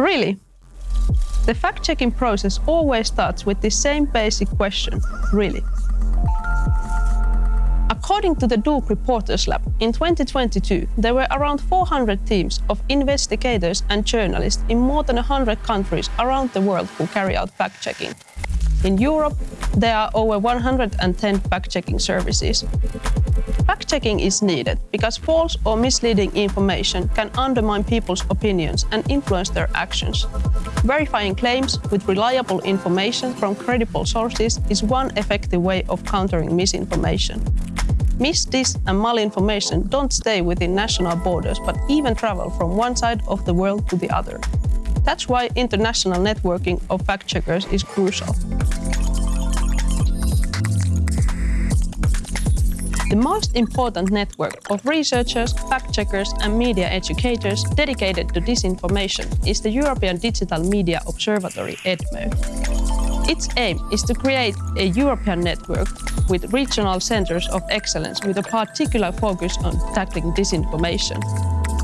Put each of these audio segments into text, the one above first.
Really? The fact-checking process always starts with the same basic question, really? According to the Duke Reporters Lab, in 2022, there were around 400 teams of investigators and journalists in more than 100 countries around the world who carry out fact-checking. In Europe, there are over 110 fact-checking services. Fact-checking is needed because false or misleading information can undermine people's opinions and influence their actions. Verifying claims with reliable information from credible sources is one effective way of countering misinformation. Mis, dis and malinformation don't stay within national borders but even travel from one side of the world to the other. That's why international networking of fact-checkers is crucial. The most important network of researchers, fact-checkers and media educators dedicated to disinformation is the European Digital Media Observatory, EDMO. Its aim is to create a European network with regional centers of excellence with a particular focus on tackling disinformation.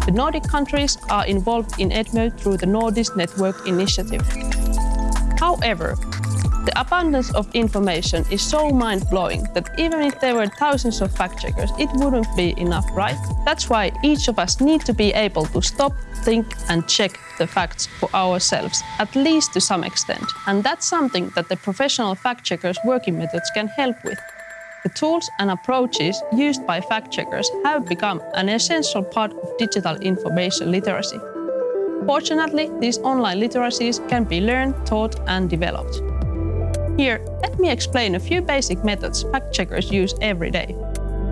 The Nordic countries are involved in EDMO through the Nordic Network Initiative. However, the abundance of information is so mind-blowing that even if there were thousands of fact-checkers, it wouldn't be enough, right? That's why each of us need to be able to stop, think and check the facts for ourselves, at least to some extent. And that's something that the professional fact-checkers working methods can help with. The tools and approaches used by fact-checkers have become an essential part of digital information literacy. Fortunately, these online literacies can be learned, taught and developed. Here, let me explain a few basic methods fact-checkers use every day.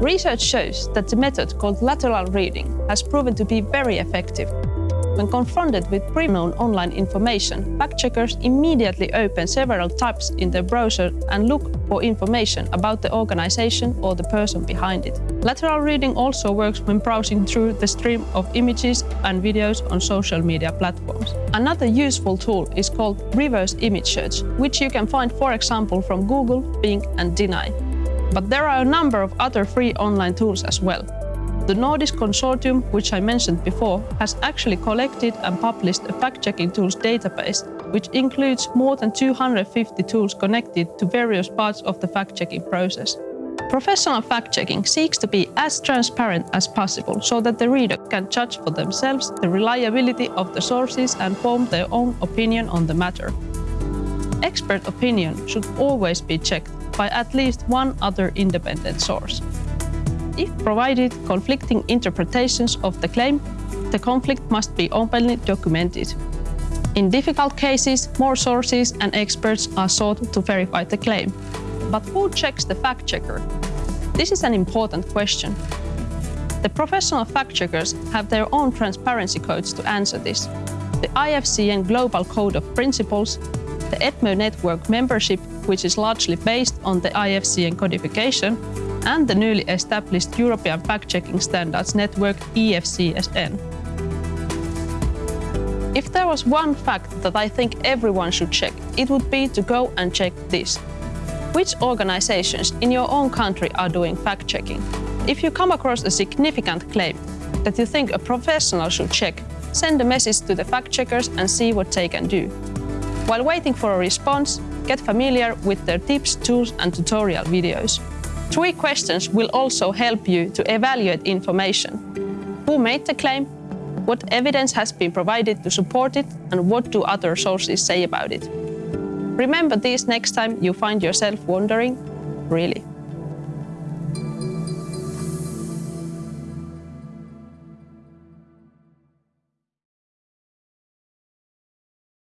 Research shows that the method called lateral reading has proven to be very effective when confronted with pre-known online information, fact-checkers immediately open several tabs in their browser and look for information about the organization or the person behind it. Lateral reading also works when browsing through the stream of images and videos on social media platforms. Another useful tool is called reverse image search, which you can find, for example, from Google, Bing and TinEye. But there are a number of other free online tools as well. The NORDIS Consortium, which I mentioned before, has actually collected and published a fact-checking tools database, which includes more than 250 tools connected to various parts of the fact-checking process. Professional fact-checking seeks to be as transparent as possible so that the reader can judge for themselves the reliability of the sources and form their own opinion on the matter. Expert opinion should always be checked by at least one other independent source. If provided conflicting interpretations of the claim, the conflict must be openly documented. In difficult cases, more sources and experts are sought to verify the claim. But who checks the fact-checker? This is an important question. The professional fact-checkers have their own transparency codes to answer this. The IFCN Global Code of Principles, the EDMO network membership, which is largely based on the IFCN codification, and the newly established European Fact-Checking Standards Network EFCSN. If there was one fact that I think everyone should check, it would be to go and check this. Which organizations in your own country are doing fact-checking? If you come across a significant claim that you think a professional should check, send a message to the fact-checkers and see what they can do. While waiting for a response, get familiar with their tips, tools and tutorial videos. Three questions will also help you to evaluate information. Who made the claim? What evidence has been provided to support it? And what do other sources say about it? Remember these next time you find yourself wondering, really.